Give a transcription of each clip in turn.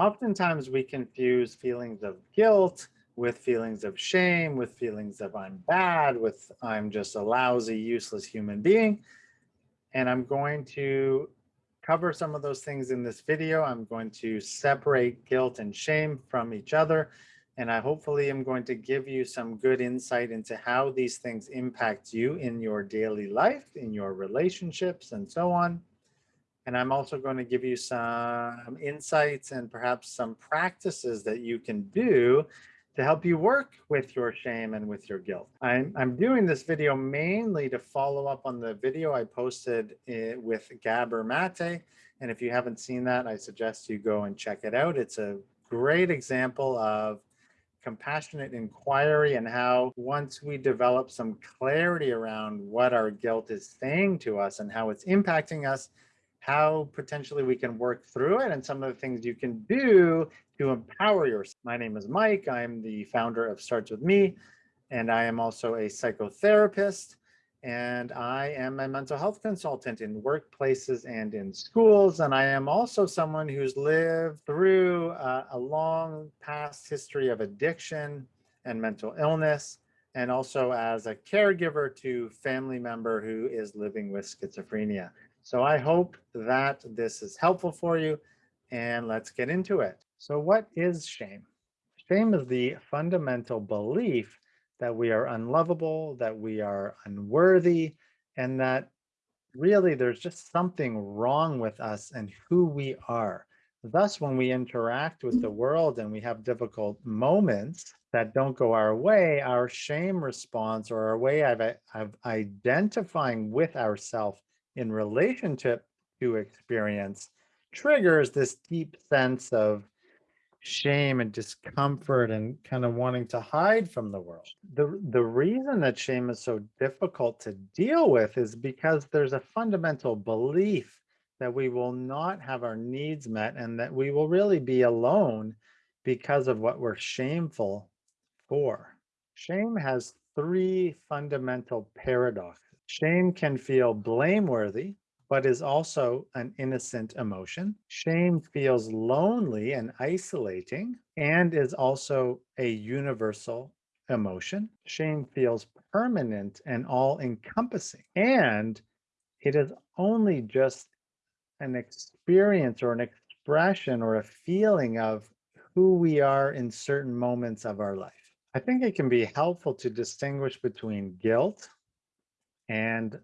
Oftentimes we confuse feelings of guilt with feelings of shame, with feelings of I'm bad, with I'm just a lousy, useless human being. And I'm going to cover some of those things in this video. I'm going to separate guilt and shame from each other. And I hopefully am going to give you some good insight into how these things impact you in your daily life, in your relationships and so on. And I'm also going to give you some insights and perhaps some practices that you can do to help you work with your shame and with your guilt. I'm, I'm doing this video mainly to follow up on the video I posted eh, with Gabor Mate. And if you haven't seen that, I suggest you go and check it out. It's a great example of compassionate inquiry and how once we develop some clarity around what our guilt is saying to us and how it's impacting us, how potentially we can work through it and some of the things you can do to empower yourself. My name is Mike. I'm the founder of Starts With Me, and I am also a psychotherapist. And I am a mental health consultant in workplaces and in schools. And I am also someone who's lived through uh, a long past history of addiction and mental illness, and also as a caregiver to family member who is living with schizophrenia. So I hope that this is helpful for you and let's get into it. So what is shame? Shame is the fundamental belief that we are unlovable, that we are unworthy, and that really there's just something wrong with us and who we are. Thus, when we interact with the mm-hmm. world and we have difficult moments that don't go our way, our shame response or our way of, of identifying with ourselves in relationship to experience triggers this deep sense of shame and discomfort and kind of wanting to hide from the world. The, the reason that shame is so difficult to deal with is because there's a fundamental belief that we will not have our needs met and that we will really be alone because of what we're shameful for. Shame has three fundamental paradoxes. Shame can feel blameworthy, but is also an innocent emotion. Shame feels lonely and isolating and is also a universal emotion. Shame feels permanent and all encompassing. And it is only just an experience or an expression or a feeling of who we are in certain moments of our life. I think it can be helpful to distinguish between guilt and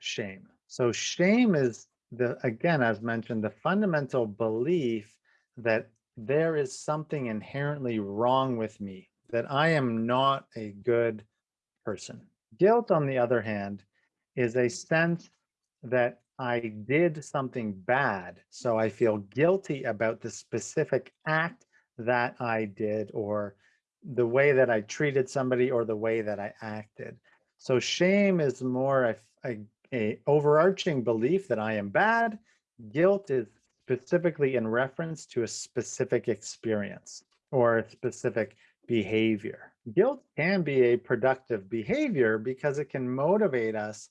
shame. So shame is the, again, as mentioned, the fundamental belief that there is something inherently wrong with me, that I am not a good person. Guilt, on the other hand, is a sense that I did something bad. So I feel guilty about the specific act that I did or the way that I treated somebody or the way that I acted. So shame is more a, a, a overarching belief that I am bad. Guilt is specifically in reference to a specific experience or a specific behavior. Guilt can be a productive behavior because it can motivate us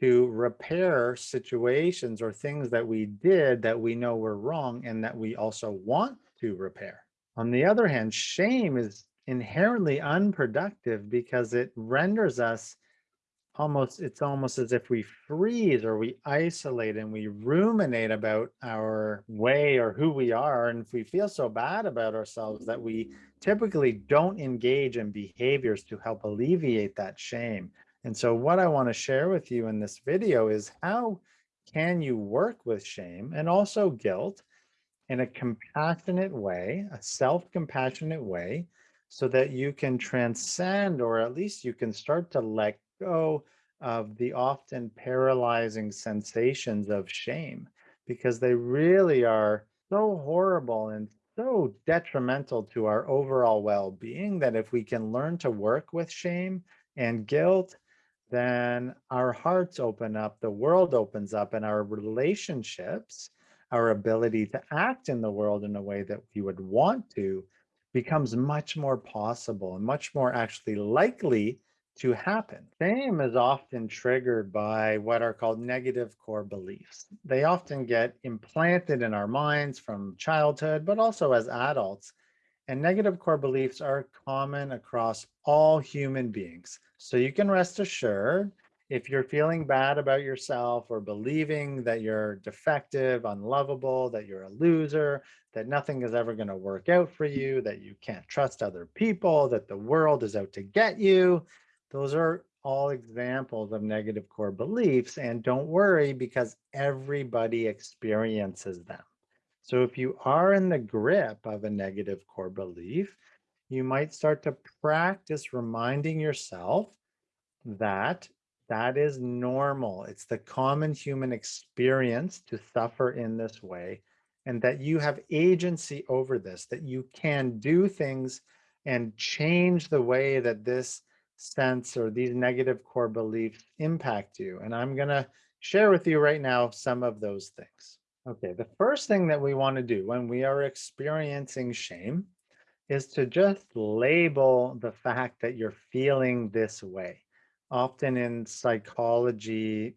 to repair situations or things that we did that we know were wrong and that we also want to repair. On the other hand, shame is inherently unproductive because it renders us almost it's almost as if we freeze or we isolate and we ruminate about our way or who we are. And if we feel so bad about ourselves that we typically don't engage in behaviors to help alleviate that shame. And so what i want to share with you in this video is how can you work with shame and also guilt in a compassionate way a self-compassionate way so that you can transcend or at least you can start to let go of the often paralyzing sensations of shame because they really are so horrible and so detrimental to our overall well-being that if we can learn to work with shame and guilt then our hearts open up the world opens up and our relationships our ability to act in the world in a way that we would want to becomes much more possible and much more actually likely to happen. Shame is often triggered by what are called negative core beliefs. They often get implanted in our minds from childhood, but also as adults. And negative core beliefs are common across all human beings. So you can rest assured if you're feeling bad about yourself or believing that you're defective, unlovable, that you're a loser, that nothing is ever going to work out for you, that you can't trust other people, that the world is out to get you, those are all examples of negative core beliefs. And don't worry because everybody experiences them. So if you are in the grip of a negative core belief, you might start to practice reminding yourself that that is normal. It's the common human experience to suffer in this way and that you have agency over this, that you can do things and change the way that this sense or these negative core beliefs impact you. And I'm going to share with you right now some of those things. Okay, the first thing that we want to do when we are experiencing shame is to just label the fact that you're feeling this way often in psychology,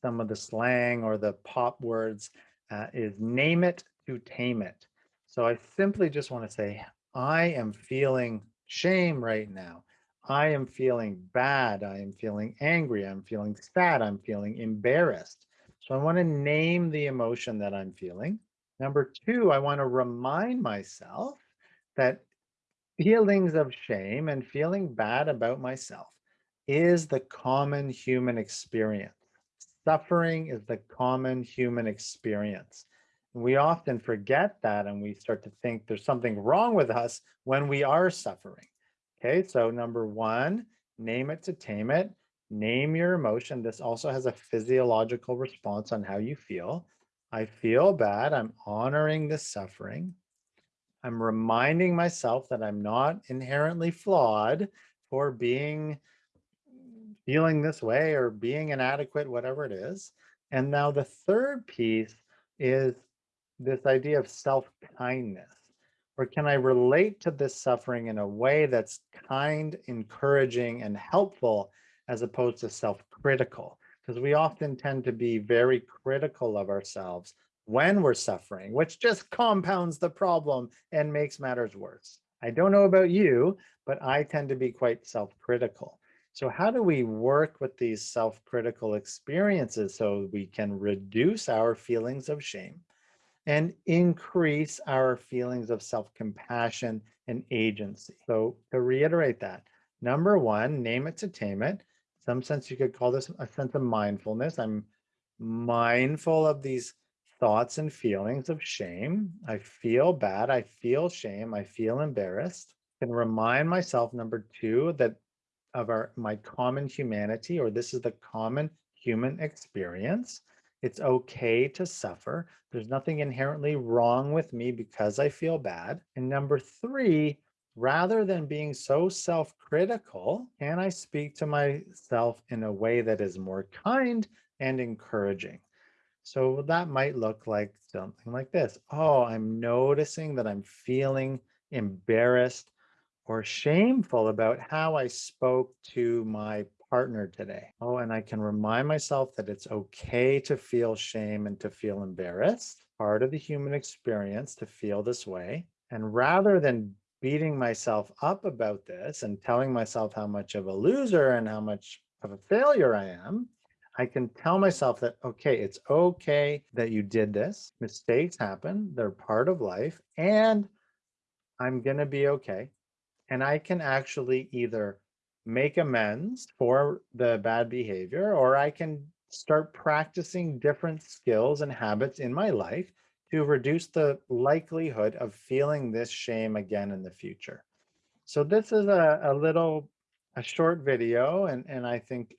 some of the slang or the pop words uh, is name it to tame it. So I simply just want to say, I am feeling shame right now. I am feeling bad. I am feeling angry. I'm feeling sad. I'm feeling embarrassed. So I want to name the emotion that I'm feeling. Number two, I want to remind myself that feelings of shame and feeling bad about myself is the common human experience. Suffering is the common human experience. We often forget that and we start to think there's something wrong with us when we are suffering. Okay, so number one, name it to tame it. Name your emotion. This also has a physiological response on how you feel. I feel bad. I'm honoring the suffering. I'm reminding myself that I'm not inherently flawed for being feeling this way or being inadequate, whatever it is. And now the third piece is this idea of self-kindness. Or can I relate to this suffering in a way that's kind, encouraging, and helpful as opposed to self-critical? Because we often tend to be very critical of ourselves when we're suffering, which just compounds the problem and makes matters worse. I don't know about you, but I tend to be quite self-critical. So how do we work with these self-critical experiences so we can reduce our feelings of shame and increase our feelings of self-compassion and agency? So to reiterate that, number one, name it to tame it. Some sense you could call this a sense of mindfulness. I'm mindful of these thoughts and feelings of shame. I feel bad. I feel shame. I feel embarrassed. Can remind myself, number two, that of our my common humanity, or this is the common human experience. It's okay to suffer. There's nothing inherently wrong with me because I feel bad. And number three, rather than being so self-critical, can I speak to myself in a way that is more kind and encouraging? So that might look like something like this. Oh, I'm noticing that I'm feeling embarrassed or shameful about how I spoke to my partner today. Oh, and I can remind myself that it's okay to feel shame and to feel embarrassed, part of the human experience to feel this way. And rather than beating myself up about this and telling myself how much of a loser and how much of a failure I am, I can tell myself that, okay, it's okay that you did this. Mistakes happen. They're part of life. And I'm going to be okay and I can actually either make amends for the bad behavior or I can start practicing different skills and habits in my life to reduce the likelihood of feeling this shame again in the future. So this is a, a little, a short video, and, and I think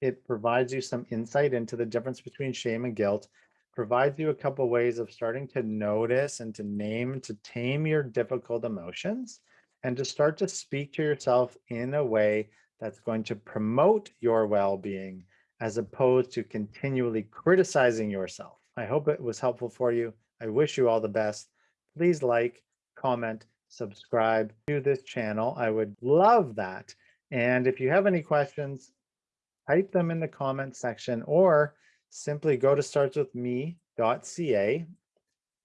it provides you some insight into the difference between shame and guilt, provides you a couple ways of starting to notice and to name, to tame your difficult emotions and to start to speak to yourself in a way that's going to promote your well-being as opposed to continually criticizing yourself. I hope it was helpful for you. I wish you all the best. Please like, comment, subscribe to this channel. I would love that. And if you have any questions, type them in the comment section or simply go to startswithme.ca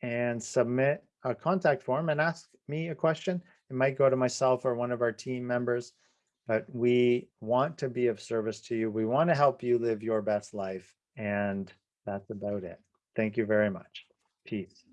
and submit a contact form and ask me a question. It might go to myself or one of our team members, but we want to be of service to you. We want to help you live your best life. And that's about it. Thank you very much. Peace.